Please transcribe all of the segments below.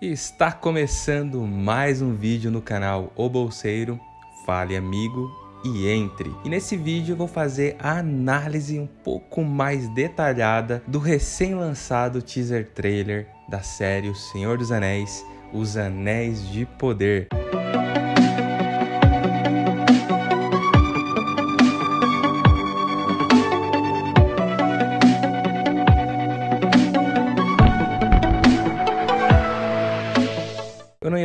Está começando mais um vídeo no canal O Bolseiro, fale amigo e entre. E nesse vídeo eu vou fazer a análise um pouco mais detalhada do recém-lançado teaser trailer da série O Senhor dos Anéis, Os Anéis de Poder.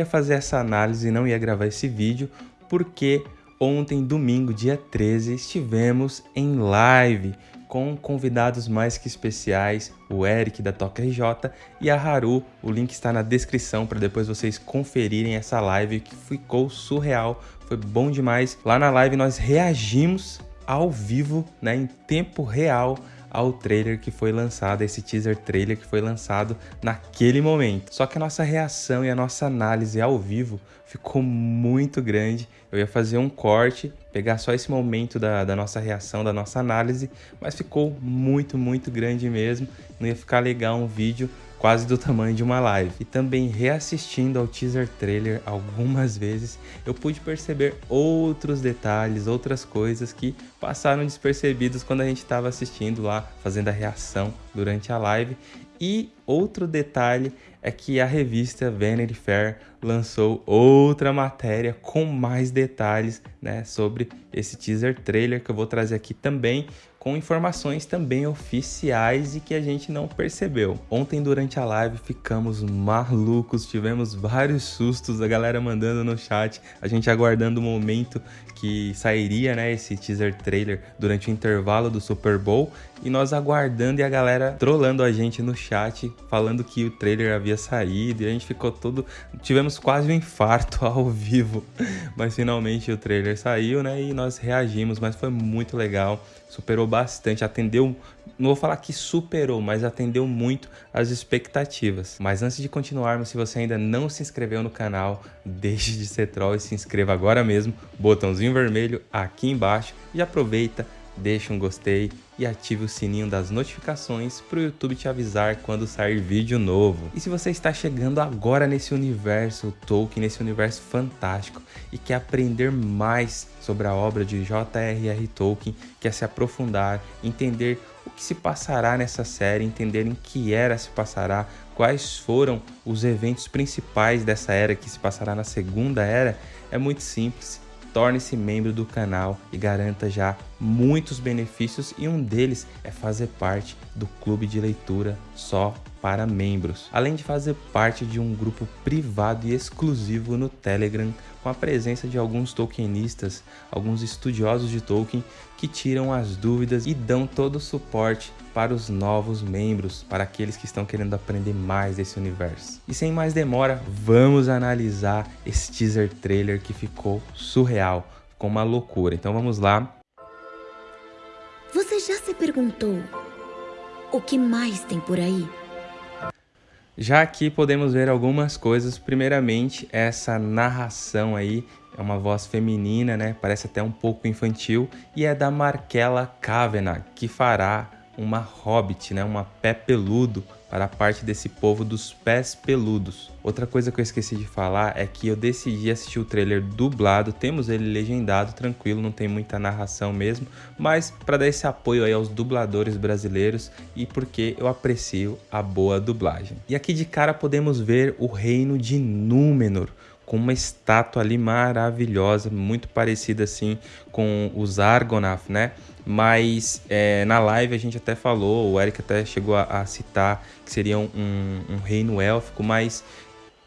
Fazer essa análise, não ia gravar esse vídeo, porque ontem, domingo, dia 13, estivemos em live com convidados mais que especiais, o Eric da Toca RJ e a Haru. O link está na descrição para depois vocês conferirem essa live que ficou surreal, foi bom demais. Lá na live nós reagimos ao vivo, né, em tempo real ao trailer que foi lançado, esse teaser trailer que foi lançado naquele momento. Só que a nossa reação e a nossa análise ao vivo ficou muito grande. Eu ia fazer um corte, pegar só esse momento da, da nossa reação, da nossa análise, mas ficou muito, muito grande mesmo. Não ia ficar legal um vídeo quase do tamanho de uma live. E também reassistindo ao teaser trailer algumas vezes, eu pude perceber outros detalhes, outras coisas que passaram despercebidos quando a gente estava assistindo lá, fazendo a reação durante a live. E outro detalhe é que a revista Vanity Fair lançou outra matéria com mais detalhes né, sobre esse teaser trailer que eu vou trazer aqui também com informações também oficiais e que a gente não percebeu. Ontem durante a live ficamos malucos, tivemos vários sustos, a galera mandando no chat, a gente aguardando o momento que sairia né, esse teaser trailer durante o intervalo do Super Bowl e nós aguardando e a galera trolando a gente no chat, falando que o trailer havia saído e a gente ficou todo... tivemos quase um infarto ao vivo, mas finalmente o trailer saiu né, e nós reagimos, mas foi muito legal superou bastante, atendeu, não vou falar que superou, mas atendeu muito as expectativas. Mas antes de continuarmos, se você ainda não se inscreveu no canal, deixe de ser troll e se inscreva agora mesmo, botãozinho vermelho aqui embaixo e aproveita deixe um gostei e ative o sininho das notificações para o YouTube te avisar quando sair vídeo novo. E se você está chegando agora nesse universo Tolkien, nesse universo fantástico e quer aprender mais sobre a obra de J.R.R. Tolkien, quer se aprofundar, entender o que se passará nessa série, entender em que era se passará, quais foram os eventos principais dessa era que se passará na segunda era, é muito simples torne-se membro do canal e garanta já muitos benefícios e um deles é fazer parte do clube de leitura só para membros, além de fazer parte de um grupo privado e exclusivo no Telegram com a presença de alguns tolkienistas, alguns estudiosos de Tolkien que tiram as dúvidas e dão todo o suporte para os novos membros, para aqueles que estão querendo aprender mais desse universo. E sem mais demora, vamos analisar esse teaser trailer que ficou surreal, ficou uma loucura. Então vamos lá. Se perguntou o que mais tem por aí? Já aqui podemos ver algumas coisas. Primeiramente, essa narração aí é uma voz feminina, né? Parece até um pouco infantil e é da Markella Kavanagh, que fará uma hobbit, né? Uma pé peludo para a parte desse povo dos pés peludos. Outra coisa que eu esqueci de falar é que eu decidi assistir o trailer dublado, temos ele legendado, tranquilo, não tem muita narração mesmo, mas para dar esse apoio aí aos dubladores brasileiros e porque eu aprecio a boa dublagem. E aqui de cara podemos ver o reino de Númenor, com uma estátua ali maravilhosa, muito parecida assim com os Argonath, né? Mas é, na live a gente até falou, o Eric até chegou a, a citar que seria um, um, reino élfico, mas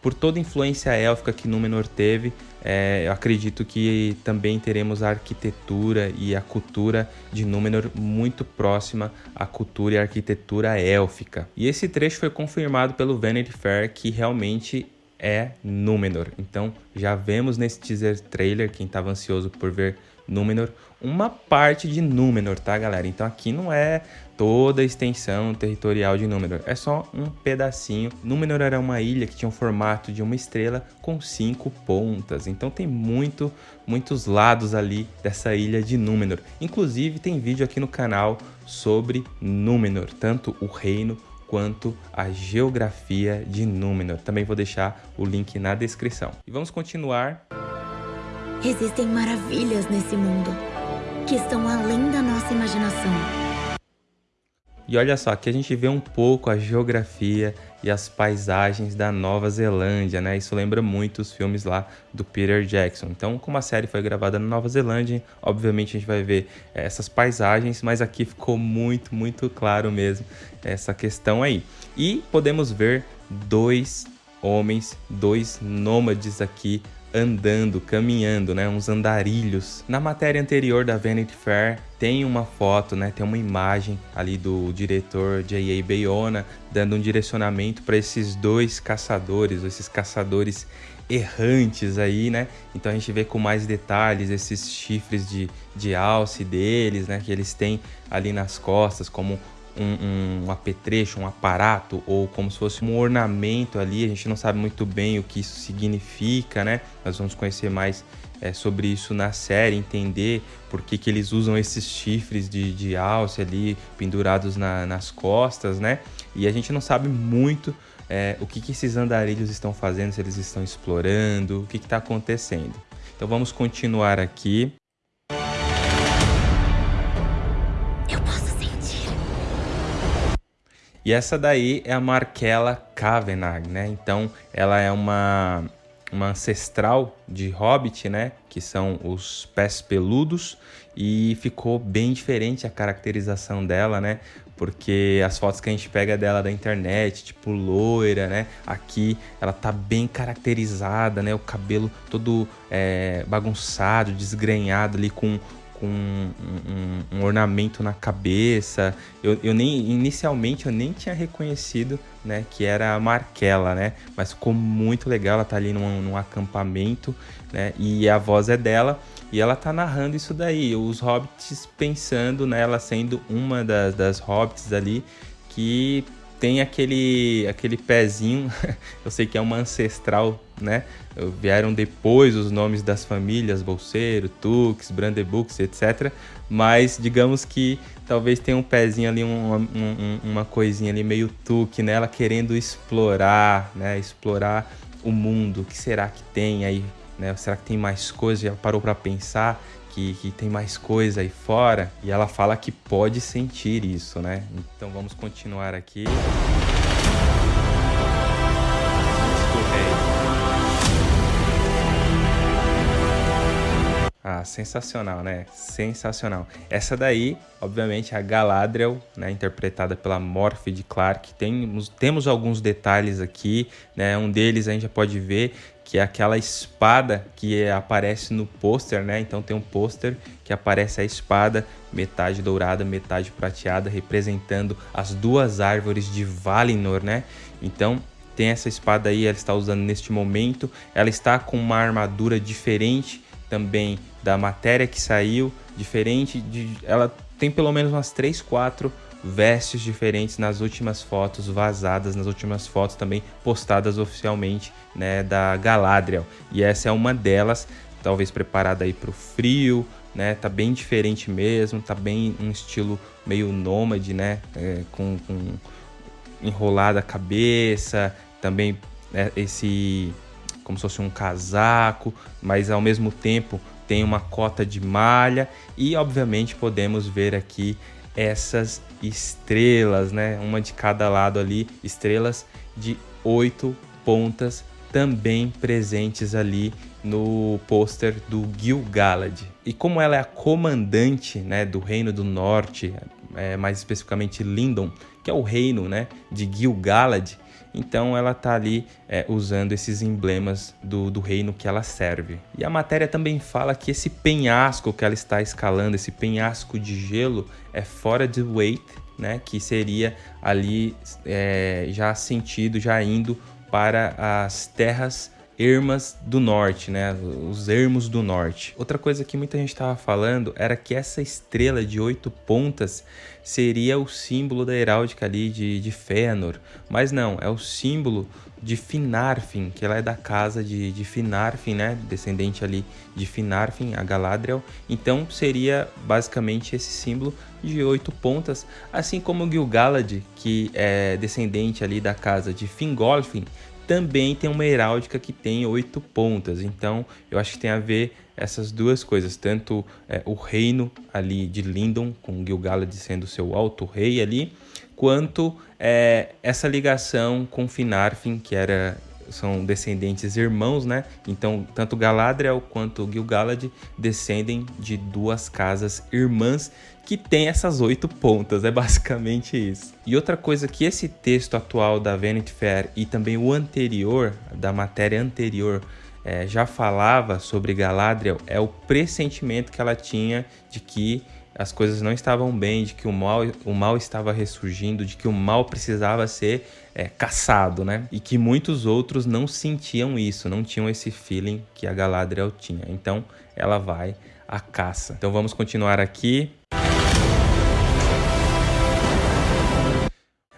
por toda a influência élfica que Númenor teve, é, eu acredito que também teremos a arquitetura e a cultura de Númenor muito próxima à cultura e arquitetura élfica. E esse trecho foi confirmado pelo Vanity Fair que realmente é Númenor. Então já vemos nesse teaser trailer, quem estava ansioso por ver Númenor, uma parte de Númenor, tá galera? Então aqui não é toda a extensão territorial de Númenor, é só um pedacinho. Númenor era uma ilha que tinha o um formato de uma estrela com cinco pontas, então tem muito, muitos lados ali dessa ilha de Númenor. Inclusive tem vídeo aqui no canal sobre Númenor, tanto o reino quanto a geografia de Númenor. Também vou deixar o link na descrição. E vamos continuar. Existem maravilhas nesse mundo que estão além da nossa imaginação. E olha só, aqui a gente vê um pouco a geografia e as paisagens da Nova Zelândia, né? Isso lembra muito os filmes lá do Peter Jackson. Então, como a série foi gravada na Nova Zelândia, obviamente a gente vai ver eh, essas paisagens, mas aqui ficou muito, muito claro mesmo essa questão aí. E podemos ver dois homens, dois nômades aqui andando, caminhando, né, uns andarilhos. Na matéria anterior da Vanity Fair tem uma foto, né, tem uma imagem ali do diretor J.A. Bayona dando um direcionamento para esses dois caçadores, esses caçadores errantes aí, né? Então a gente vê com mais detalhes esses chifres de, de alce deles, né, que eles têm ali nas costas como um, um, apetrecho, um aparato ou como se fosse um ornamento ali. A gente não sabe muito bem o que isso significa, né? Nós vamos conhecer mais é, sobre isso na série, entender por que, que eles usam esses chifres de, de alce ali pendurados na, nas costas, né? E a gente não sabe muito é, o que, que esses andarilhos estão fazendo, se eles estão explorando, o que está acontecendo. Então vamos continuar aqui. E essa daí é a Markella Kavanagh, né? Então, ela é uma, uma ancestral de Hobbit, né? Que são os pés peludos. E ficou bem diferente a caracterização dela, né? Porque as fotos que a gente pega dela da internet, tipo loira, né? Aqui ela tá bem caracterizada, né? O cabelo todo é, bagunçado, desgrenhado ali com com um, um, um, ornamento na cabeça. Eu, eu nem inicialmente eu nem tinha reconhecido, né, que era a Marquela, né? Mas ficou muito legal. Ela tá ali num, num acampamento, né? E a voz é dela e ela tá narrando isso daí. Os hobbits pensando nela sendo uma das, das hobbits ali que tem aquele, aquele pezinho, eu sei que é uma ancestral, né? Vieram depois os nomes das famílias, Bolseiro, Tux, Brandebux, etc. Mas digamos que talvez tenha um pezinho ali, uma, um, uma coisinha ali meio Tuk nela, querendo explorar, né? Explorar o mundo. O que será que tem aí? Né? Será que tem mais coisas? Já parou para pensar? Que, que tem mais coisa aí fora. E ela fala que pode sentir isso, né? Então vamos continuar aqui. Ah, sensacional, né? Sensacional. Essa daí, obviamente, é a Galadriel, né? Interpretada pela Morphe Clark. Temos, temos alguns detalhes aqui, né? Um deles a gente já pode ver que é aquela espada que aparece no pôster, né? Então tem um pôster que aparece a espada, metade dourada, metade prateada, representando as duas árvores de Valinor, né? Então tem essa espada aí, ela está usando neste momento. Ela está com uma armadura diferente também da matéria que saiu, diferente de ela tem pelo menos umas 3, 4 vestes diferentes nas últimas fotos vazadas, nas últimas fotos também postadas oficialmente, né, da Galadriel. E essa é uma delas, talvez preparada aí para o frio, né, tá bem diferente mesmo, tá bem um estilo meio nômade, né, é, com, com enrolada a cabeça, também é, esse como se fosse um casaco, mas ao mesmo tempo tem uma cota de malha e obviamente podemos ver aqui essas estrelas, né? Uma de cada lado ali, estrelas de oito pontas também presentes ali no pôster do Gil-galad. E como ela é a comandante né, do Reino do Norte, é, mais especificamente Lindon, que é o reino né, de Gil-galad, então ela está ali é, usando esses emblemas do, do reino que ela serve. E a matéria também fala que esse penhasco que ela está escalando, esse penhasco de gelo, é fora de Wait, né? Que seria ali é, já sentido, já indo para as terras ermas do norte, né? Os ermos do norte. Outra coisa que muita gente estava falando era que essa estrela de oito pontas seria o símbolo da heráldica ali de, de Fëanor, mas não, é o símbolo de Finarfin, que ela é da casa de, de Finarfin, né? Descendente ali de Finarfin, a Galadriel. Então seria basicamente esse símbolo de oito pontas, assim como Gil-galad, que é descendente ali da casa de Fingolfin, também tem uma heráldica que tem oito pontas. Então eu acho que tem a ver essas duas coisas, tanto é, o reino ali de Lindon, com Gil-galad sendo seu alto rei ali, quanto é, essa ligação com Finarfin, que era são descendentes irmãos, né? Então, tanto Galadriel quanto Gil-galad descendem de duas casas irmãs que tem essas oito pontas, é basicamente isso. E outra coisa que esse texto atual da Vanity Fair e também o anterior, da matéria anterior, é, já falava sobre Galadriel é o pressentimento que ela tinha de que as coisas não estavam bem, de que o mal, o mal estava ressurgindo, de que o mal precisava ser é, caçado, né? E que muitos outros não sentiam isso, não tinham esse feeling que a Galadriel tinha. Então ela vai à caça. Então vamos continuar aqui.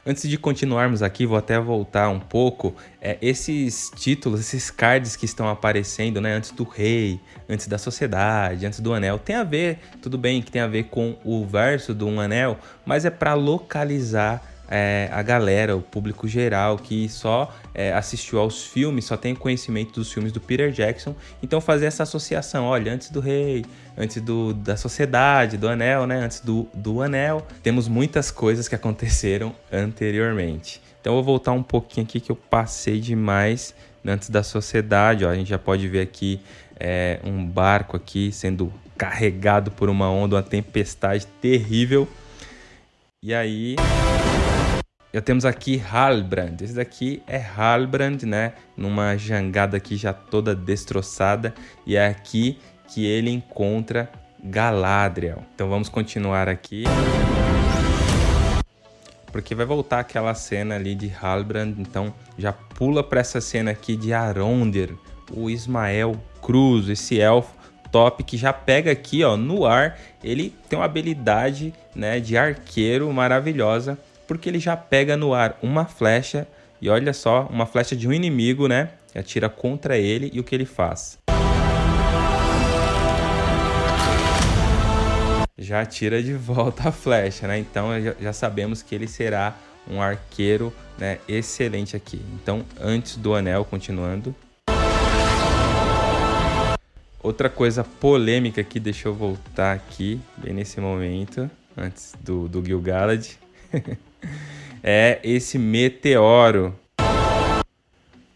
Antes de continuarmos aqui, vou até voltar um pouco. É, esses títulos, esses cards que estão aparecendo, né, antes do rei, antes da sociedade, antes do anel, tem a ver, tudo bem que tem a ver com o verso do um anel, mas é para localizar é, a galera, o público geral que só é, assistiu aos filmes, só tem conhecimento dos filmes do Peter Jackson. Então fazer essa associação, olha, antes do rei, antes do, da sociedade, do anel, né? Antes do, do anel, temos muitas coisas que aconteceram anteriormente. Então eu vou voltar um pouquinho aqui que eu passei demais antes da sociedade. Ó, a gente já pode ver aqui é, um barco aqui sendo carregado por uma onda, uma tempestade terrível. E aí já temos aqui Halbrand. Esse daqui é Halbrand, né? Numa jangada aqui já toda destroçada. E é aqui que ele encontra Galadriel. Então vamos continuar aqui. Porque vai voltar aquela cena ali de Halbrand. Então já pula para essa cena aqui de Arondir. O Ismael Cruz, esse elfo top que já pega aqui ó, no ar. Ele tem uma habilidade né, de arqueiro maravilhosa porque ele já pega no ar uma flecha e olha só, uma flecha de um inimigo, né? Atira contra ele e o que ele faz? Já atira de volta a flecha, né? Então já sabemos que ele será um arqueiro né, excelente aqui. Então, antes do anel, continuando. Outra coisa polêmica aqui, deixa eu voltar aqui, bem nesse momento, antes do, do Gil-galad. é esse meteoro.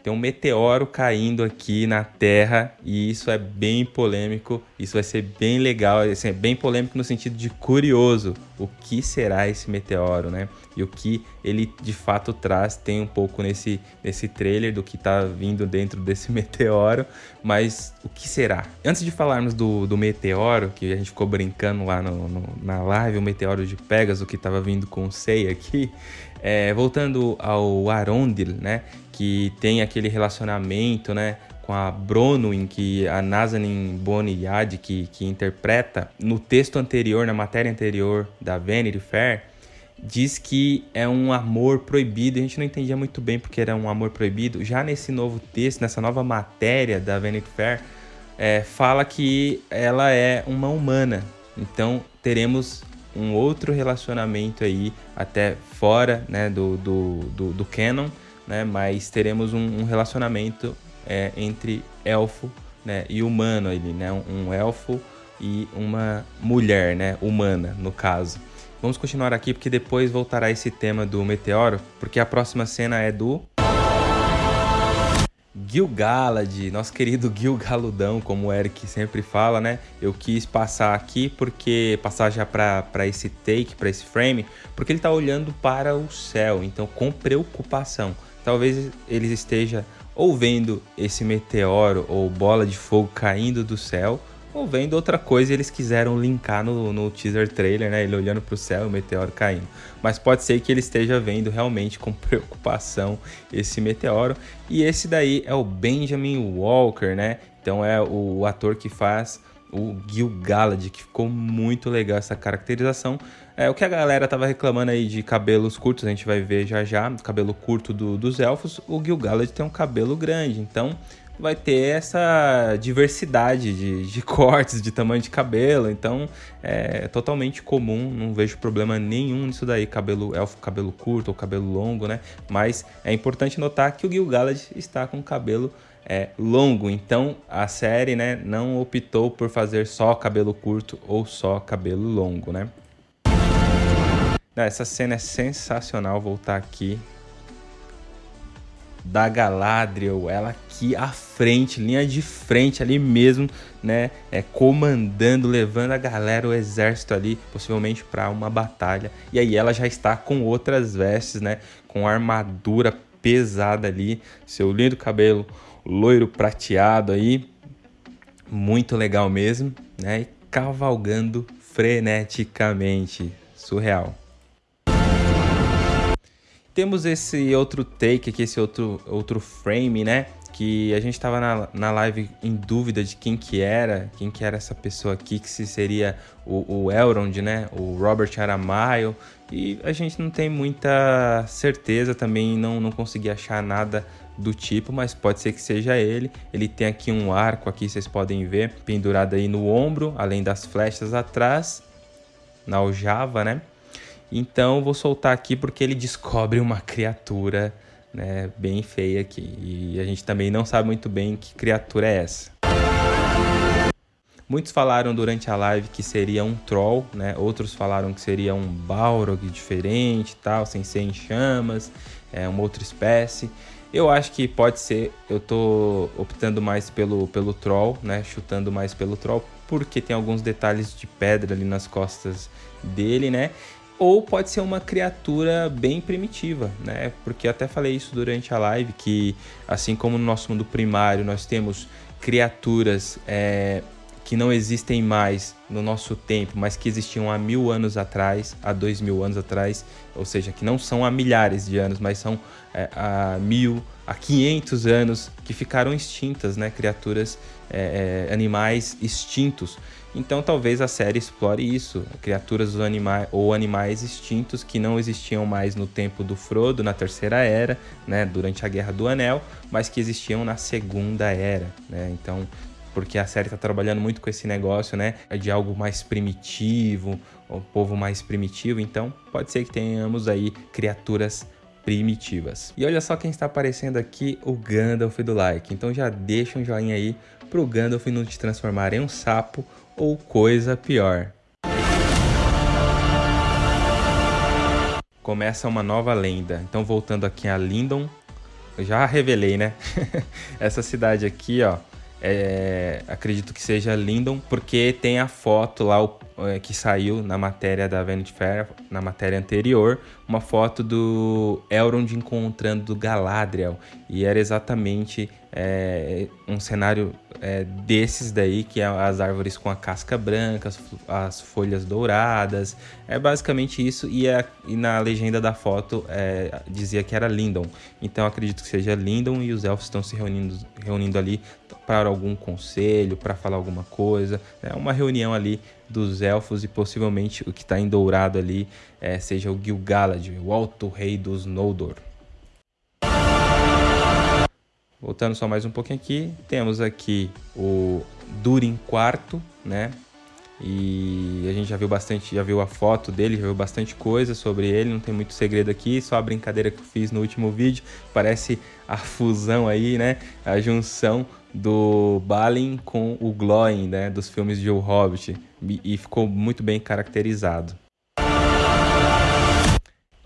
Tem um meteoro caindo aqui na Terra e isso é bem polêmico. Isso vai ser bem legal, assim, é bem polêmico no sentido de curioso. O que será esse meteoro, né? E o que ele de fato traz tem um pouco nesse, nesse trailer do que está vindo dentro desse meteoro, mas o que será? Antes de falarmos do, do meteoro, que a gente ficou brincando lá no, no na live, o meteoro de Pegasus que estava vindo com o Sei aqui, é, voltando ao Arondil, né? Que tem aquele relacionamento, né? Com a Bronwyn, que a Nazanin Boniad, que, que interpreta, no texto anterior, na matéria anterior da Vanity Fair, diz que é um amor proibido. A gente não entendia muito bem porque era um amor proibido. Já nesse novo texto, nessa nova matéria da Vanity Fair, é, fala que ela é uma humana. Então teremos um outro relacionamento aí, até fora né, do, do, do, do canon, né, mas teremos um, um relacionamento é, entre elfo né, e humano ali, né, um elfo e uma mulher, né, humana no caso. Vamos continuar aqui porque depois voltará esse tema do meteoro, porque a próxima cena é do Gil-galad, nosso querido Gil Galudão, como o Eric sempre fala, né? Eu quis passar aqui porque passar já para esse take, para esse frame, porque ele está olhando para o céu, então com preocupação. Talvez ele esteja ou vendo esse meteoro ou bola de fogo caindo do céu, ou vendo outra coisa eles quiseram linkar no, no teaser trailer, né? Ele olhando para o céu, o meteoro caindo. Mas pode ser que ele esteja vendo realmente com preocupação esse meteoro. E esse daí é o Benjamin Walker, né? Então é o ator que faz o Gil-galad, que ficou muito legal essa caracterização. É, o que a galera tava reclamando aí de cabelos curtos, a gente vai ver já já, cabelo curto do, dos elfos, o Gil-galad tem um cabelo grande, então vai ter essa diversidade de, de, cortes, de tamanho de cabelo. Então é totalmente comum, não vejo problema nenhum nisso daí, cabelo elfo, cabelo curto ou cabelo longo, né? Mas é importante notar que o Gil-galad está com cabelo é, longo, então a série né, não optou por fazer só cabelo curto ou só cabelo longo, né? Essa cena é sensacional, voltar aqui. Da Galadriel, ela aqui à frente, linha de frente ali mesmo, né, é comandando, levando a galera, o exército ali, possivelmente para uma batalha. E aí ela já está com outras vestes, né, com armadura pesada ali, seu lindo cabelo loiro prateado aí, muito legal mesmo, né, e cavalgando freneticamente, surreal temos esse outro take aqui, esse outro, outro frame, né? Que a gente tava na, na live em dúvida de quem que era, quem que era essa pessoa aqui, que se seria o, o Elrond, né? O Robert Aramayo. E a gente não tem muita certeza também, não, não consegui achar nada do tipo, mas pode ser que seja ele. Ele tem aqui um arco aqui, vocês podem ver, pendurado aí no ombro, além das flechas atrás, na aljava, né? Então vou soltar aqui porque ele descobre uma criatura né, bem feia aqui. E a gente também não sabe muito bem que criatura é essa. Muitos falaram durante a live que seria um troll, né? Outros falaram que seria um Balrog diferente, tal, sem ser em chamas, é uma outra espécie. Eu acho que pode ser, eu tô optando mais pelo, pelo troll, né? Chutando mais pelo troll, porque tem alguns detalhes de pedra ali nas costas dele, né? Ou pode ser uma criatura bem primitiva, né? Porque até falei isso durante a live que assim como no nosso mundo primário nós temos criaturas é, que não existem mais no nosso tempo, mas que existiam há mil anos atrás, há dois mil anos atrás, ou seja, que não são há milhares de anos, mas são é, há mil, há quinhentos anos que ficaram extintas, né? Criaturas, é, é animais extintos. Então talvez a série explore isso, criaturas ou, anima ou animais extintos que não existiam mais no tempo do Frodo, na Terceira Era, né, durante a Guerra do Anel, mas que existiam na Segunda Era, né? Então, porque a série está trabalhando muito com esse negócio, né, de algo mais primitivo, o povo mais primitivo, então pode ser que tenhamos aí criaturas primitivas. E olha só quem está aparecendo aqui, o Gandalf do like. Então já deixa um joinha aí pro Gandalf não te transformar em um sapo ou coisa pior. Começa uma nova lenda. Então, voltando aqui a Lindon, eu já revelei, né? Essa cidade aqui, ó, é, acredito que seja Lindon, porque tem a foto lá o, que saiu na matéria da Vanity Fair, na matéria anterior, uma foto do Elrond encontrando Galadriel. E era exatamente é, um cenário é, desses daí, que é as árvores com a casca branca, as, as folhas douradas. É basicamente isso. E, a, e na legenda da foto é, dizia que era Lindon. Então acredito que seja Lindon e os elfos estão se reunindo, reunindo ali para algum conselho, para falar alguma coisa. É uma reunião ali dos elfos e possivelmente o que está em dourado ali é, seja o Gil-galad, o alto rei dos Noldor. Voltando só mais um pouquinho aqui, temos aqui o Durin IV, né? E a gente já viu bastante, já viu a foto dele, já viu bastante coisa sobre ele, não tem muito segredo aqui, só a brincadeira que eu fiz no último vídeo, parece a fusão aí, né? A junção do Balin com o Glóin, né? Dos filmes de O Hobbit, e ficou muito bem caracterizado.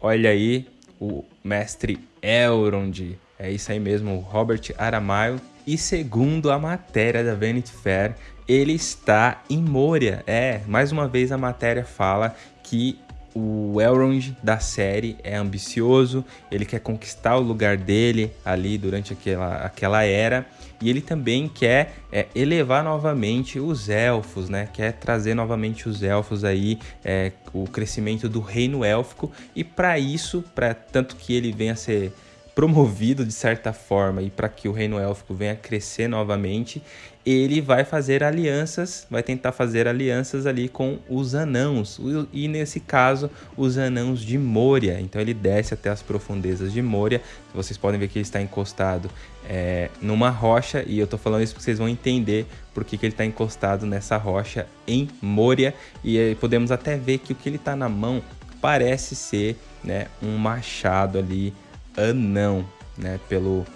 Olha aí o mestre Elrond, é isso aí mesmo, Robert Aramayo. E segundo a matéria da Vanity Fair, ele está em Moria. É, mais uma vez a matéria fala que o Elrond da série é ambicioso, ele quer conquistar o lugar dele ali durante aquela, aquela era e ele também quer é, elevar novamente os elfos, né? Quer trazer novamente os elfos aí, é, o crescimento do reino élfico e para isso, para tanto que ele venha a ser promovido de certa forma e para que o reino élfico venha crescer novamente, ele vai fazer alianças, vai tentar fazer alianças ali com os anãos, e nesse caso, os anãos de Moria. Então ele desce até as profundezas de Moria. Vocês podem ver que ele está encostado é, numa rocha, e eu estou falando isso porque vocês vão entender por que, que ele está encostado nessa rocha em Moria. E podemos até ver que o que ele está na mão parece ser né, um machado ali anão, né, pelo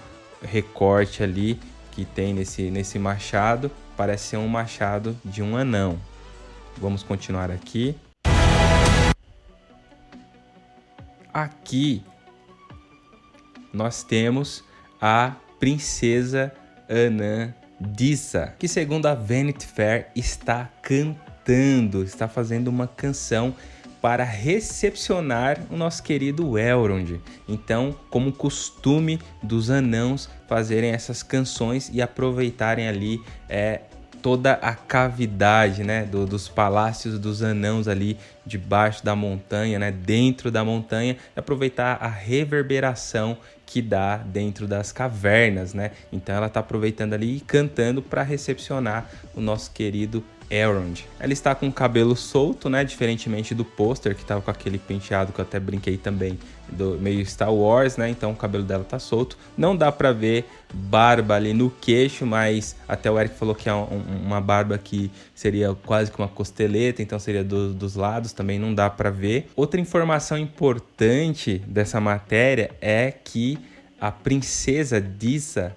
recorte ali que tem nesse, nesse machado parece ser um machado de um anão. Vamos continuar aqui. Aqui nós temos a princesa Anã Dissa, que segundo a Vanity Fair está cantando, está fazendo uma canção para recepcionar o nosso querido Elrond. Então, como costume dos anãos fazerem essas canções e aproveitarem ali é, toda a cavidade né, do, dos palácios dos anãos ali debaixo da montanha, né, dentro da montanha, aproveitar a reverberação que dá dentro das cavernas, né? Então ela está aproveitando ali e cantando para recepcionar o nosso querido Elrond. Ela está com o cabelo solto, né? Diferentemente do pôster, que estava com aquele penteado que eu até brinquei também, do meio Star Wars, né? Então o cabelo dela tá solto. Não dá para ver barba ali no queixo, mas até o Eric falou que é um, uma barba que seria quase que uma costeleta, então seria do, dos lados, também não dá para ver. Outra informação importante dessa matéria é que a princesa Dissa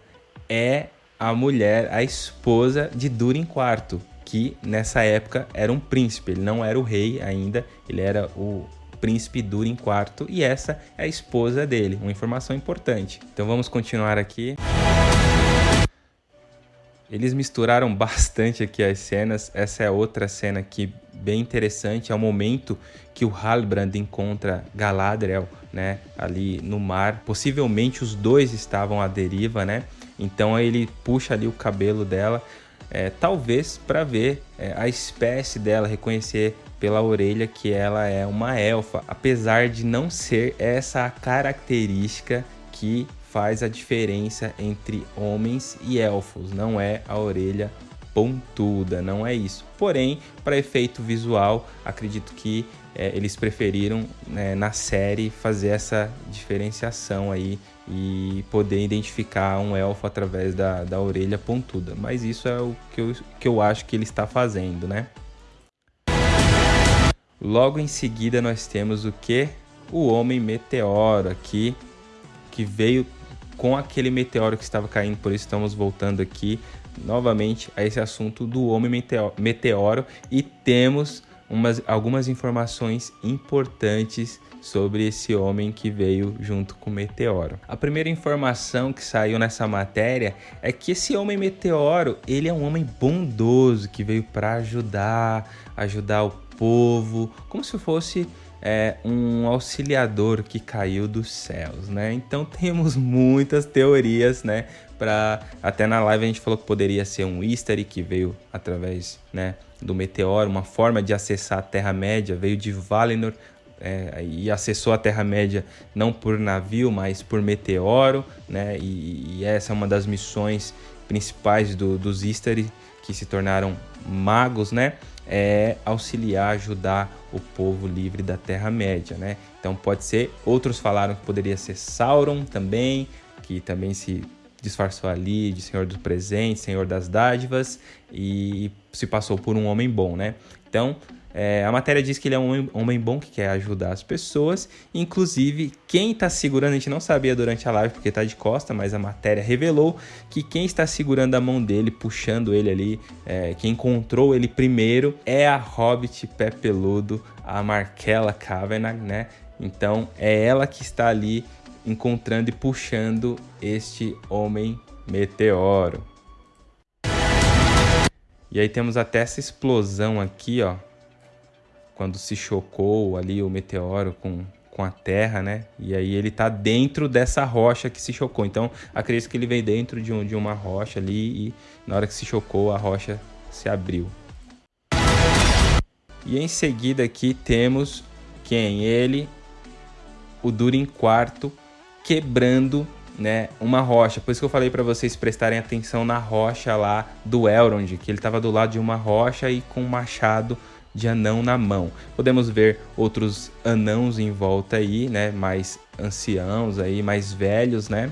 é a mulher, a esposa de Durin IV que nessa época era um príncipe, ele não era o rei ainda, ele era o príncipe Durin IV e essa é a esposa dele, uma informação importante. Então vamos continuar aqui. Eles misturaram bastante aqui as cenas. Essa é outra cena aqui bem interessante. É o momento que o Halbrand encontra Galadriel, né, ali no mar. Possivelmente os dois estavam à deriva, né? Então ele puxa ali o cabelo dela é, talvez para ver é, a espécie dela, reconhecer pela orelha que ela é uma elfa, apesar de não ser essa característica que faz a diferença entre homens e elfos, não é a orelha pontuda, não é isso. Porém, para efeito visual, acredito que é, eles preferiram né, na série fazer essa diferenciação aí e poder identificar um elfo através da, da orelha pontuda. Mas isso é o que eu, que eu acho que ele está fazendo, né? Logo em seguida nós temos o que? O Homem Meteoro aqui, que veio com aquele meteoro que estava caindo, por isso estamos voltando aqui novamente a esse assunto do Homem Meteoro e temos umas, algumas informações importantes sobre esse homem que veio junto com o meteoro. A primeira informação que saiu nessa matéria é que esse homem meteoro, ele é um homem bondoso que veio para ajudar, ajudar o povo, como se fosse é, um auxiliador que caiu dos céus, né? Então temos muitas teorias, né? Para até na live a gente falou que poderia ser um Easter que veio através, né? Do meteoro, uma forma de acessar a Terra Média, veio de Valinor é, e acessou a Terra-média não por navio, mas por meteoro, né? E, e essa é uma das missões principais do, dos Istari, que se tornaram magos, né? É auxiliar, ajudar o povo livre da Terra-média, né? Então pode ser, outros falaram que poderia ser Sauron também, que também se disfarçou ali de Senhor dos Presentes, Senhor das Dádivas e se passou por um homem bom, né? Então, é, a matéria diz que ele é um homem, bom que quer ajudar as pessoas. Inclusive, quem está segurando, a gente não sabia durante a live porque está de costa, mas a matéria revelou que quem está segurando a mão dele, puxando ele ali, é, quem encontrou ele primeiro é a Hobbit pé peludo, a Markella Kavanagh, né? Então é ela que está ali encontrando e puxando este homem meteoro. E aí temos até essa explosão aqui, ó, quando se chocou ali o meteoro com, com a Terra, né? E aí ele tá dentro dessa rocha que se chocou. Então, acredito que ele veio dentro de, um, de uma rocha ali e na hora que se chocou, a rocha se abriu. E em seguida aqui temos quem? Ele, o Durin IV, quebrando né, uma rocha. Por isso que eu falei para vocês prestarem atenção na rocha lá do Elrond, que ele estava do lado de uma rocha e com um machado de anão na mão. Podemos ver outros anãos em volta aí, né, mais anciãos aí, mais velhos, né?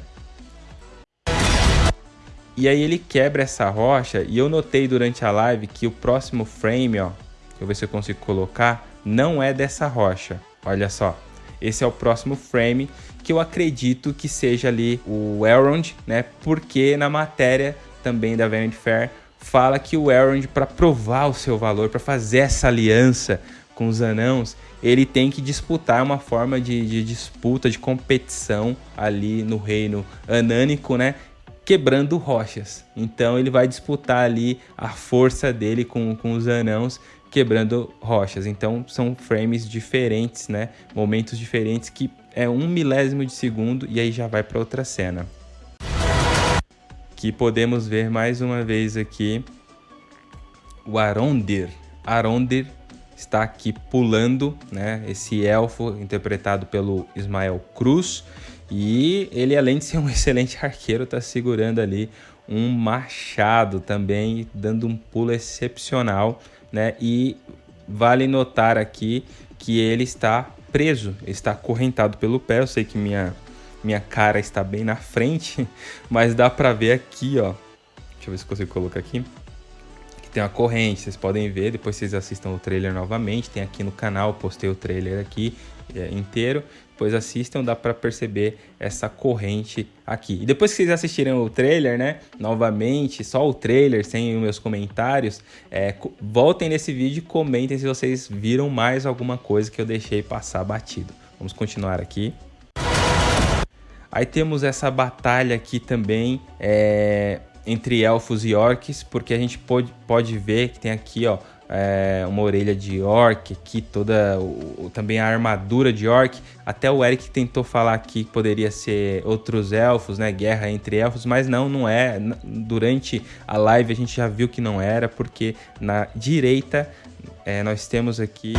E aí ele quebra essa rocha e eu notei durante a live que o próximo frame, ó, deixa eu ver se eu consigo colocar, não é dessa rocha. Olha só. Esse é o próximo frame que eu acredito que seja ali o Elrond, né? Porque na matéria também da Vanity Fair fala que o Elrond para provar o seu valor, para fazer essa aliança com os anãos, ele tem que disputar uma forma de, de disputa, de competição ali no reino anânico, né? quebrando rochas. Então ele vai disputar ali a força dele com, com os anãos quebrando rochas. Então são frames diferentes, né? Momentos diferentes que é um milésimo de segundo e aí já vai para outra cena. Que podemos ver mais uma vez aqui o Arondir. Arondir está aqui pulando, né? Esse elfo interpretado pelo Ismael Cruz e ele, além de ser um excelente arqueiro, está segurando ali um machado também, dando um pulo excepcional, né? E vale notar aqui que ele está preso, está acorrentado pelo pé. Eu sei que minha, minha cara está bem na frente, mas dá para ver aqui, ó. Deixa eu ver se consigo colocar aqui. Tem uma corrente, vocês podem ver, depois vocês assistam o trailer novamente. Tem aqui no canal, postei o trailer aqui é, inteiro depois assistam, dá para perceber essa corrente aqui. E depois que vocês assistirem o trailer, né, novamente, só o trailer, sem os meus comentários, é, voltem nesse vídeo e comentem se vocês viram mais alguma coisa que eu deixei passar batido. Vamos continuar aqui. Aí temos essa batalha aqui também, é, entre elfos e orcs, porque a gente pode, pode ver que tem aqui, ó, é, uma orelha de orc aqui, toda o, também a armadura de orc. Até o Eric tentou falar aqui que poderia ser outros elfos, né? Guerra entre elfos, mas não, não é. Durante a live a gente já viu que não era, porque na direita é, nós temos aqui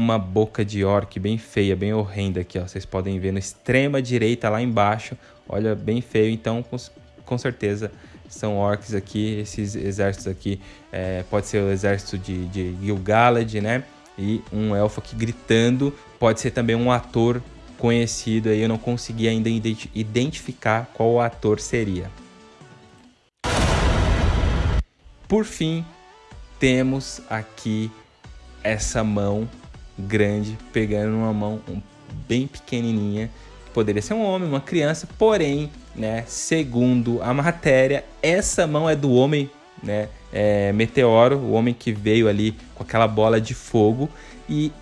uma boca de orc bem feia, bem horrenda aqui, ó. Vocês podem ver na extrema direita lá embaixo. Olha, bem feio. Então, com, com certeza são orcs aqui, esses exércitos aqui, é, pode ser o exército de, de Gil-galad, né? E um elfo aqui gritando, pode ser também um ator conhecido aí, eu não consegui ainda identificar qual o ator seria. Por fim, temos aqui essa mão grande pegando uma mão bem pequenininha Poderia ser um homem, uma criança, porém, né, segundo a matéria, essa mão é do homem, né, é, Meteoro, o homem que veio ali com aquela bola de fogo e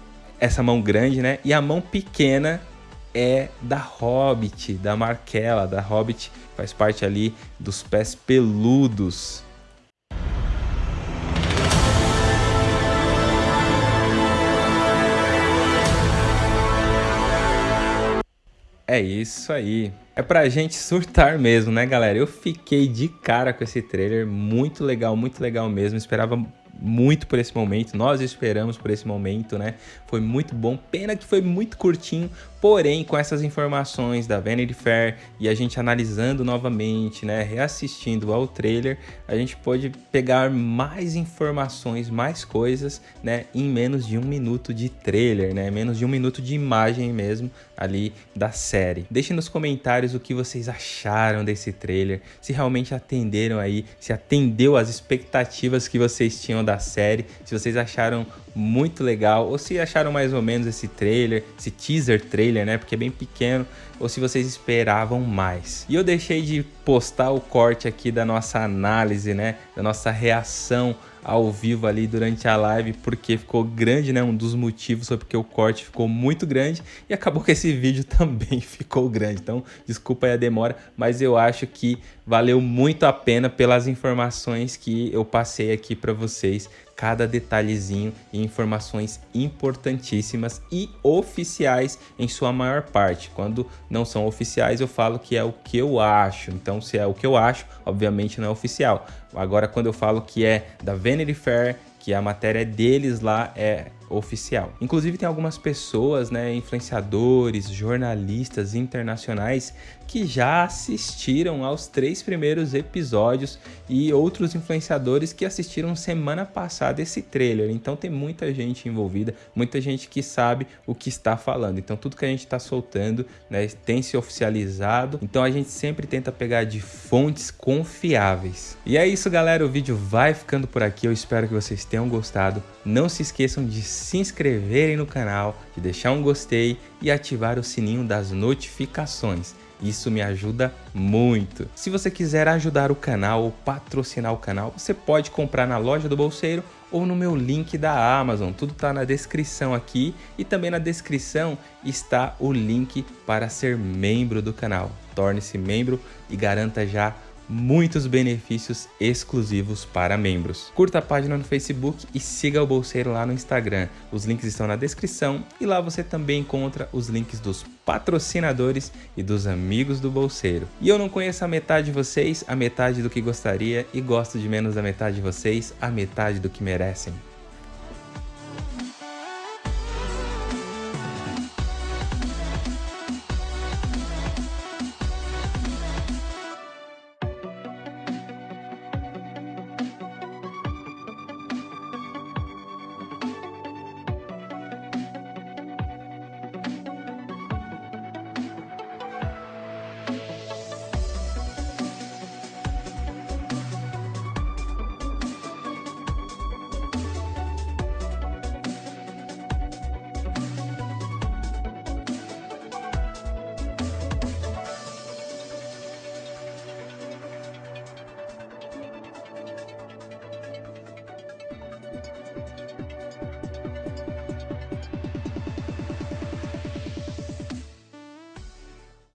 essa mão grande, né, e a mão pequena é da Hobbit, da Marquela, da Hobbit, faz parte ali dos pés peludos É isso aí. É pra gente surtar mesmo, né, galera? Eu fiquei de cara com esse trailer, muito legal, muito legal mesmo. Esperava muito por esse momento, nós esperamos por esse momento, né? Foi muito bom, pena que foi muito curtinho, porém com essas informações da Vanity Fair e a gente analisando novamente, né, reassistindo ao trailer, a gente pôde pegar mais informações, mais coisas, né, em menos de um minuto de trailer, né, menos de um minuto de imagem mesmo ali da série. Deixe nos comentários o que vocês acharam desse trailer, se realmente atenderam aí, se atendeu às expectativas que vocês tinham da série, se vocês acharam muito legal, ou se acharam mais ou menos esse trailer, esse teaser trailer, né, porque é bem pequeno, ou se vocês esperavam mais. E eu deixei de postar o corte aqui da nossa análise, né, da nossa reação ao vivo ali durante a live, porque ficou grande, né? Um dos motivos foi porque o corte ficou muito grande e acabou que esse vídeo também ficou grande. Então, desculpa aí a demora, mas eu acho que valeu muito a pena pelas informações que eu passei aqui para vocês cada detalhezinho e informações importantíssimas e oficiais em sua maior parte. Quando não são oficiais, eu falo que é o que eu acho. Então, se é o que eu acho, obviamente não é oficial. Agora, quando eu falo que é da Vanity Fair, que a matéria deles lá é oficial. Inclusive tem algumas pessoas, né, influenciadores, jornalistas internacionais que já assistiram aos três primeiros episódios e outros influenciadores que assistiram semana passada esse trailer. Então tem muita gente envolvida, muita gente que sabe o que está falando. Então tudo que a gente está soltando né, tem se oficializado. Então a gente sempre tenta pegar de fontes confiáveis. E é isso, galera. O vídeo vai ficando por aqui. Eu espero que vocês tenham gostado. Não se esqueçam de se inscreverem no canal, de deixar um gostei e ativar o sininho das notificações. Isso me ajuda muito. Se você quiser ajudar o canal ou patrocinar o canal, você pode comprar na loja do Bolseiro ou no meu link da Amazon. Tudo está na descrição aqui e também na descrição está o link para ser membro do canal. Torne-se membro e garanta já muitos benefícios exclusivos para membros. Curta a página no Facebook e siga o Bolseiro lá no Instagram. Os links estão na descrição e lá você também encontra os links dos patrocinadores e dos amigos do Bolseiro. E eu não conheço a metade de vocês, a metade do que gostaria e gosto de menos da metade de vocês, a metade do que merecem.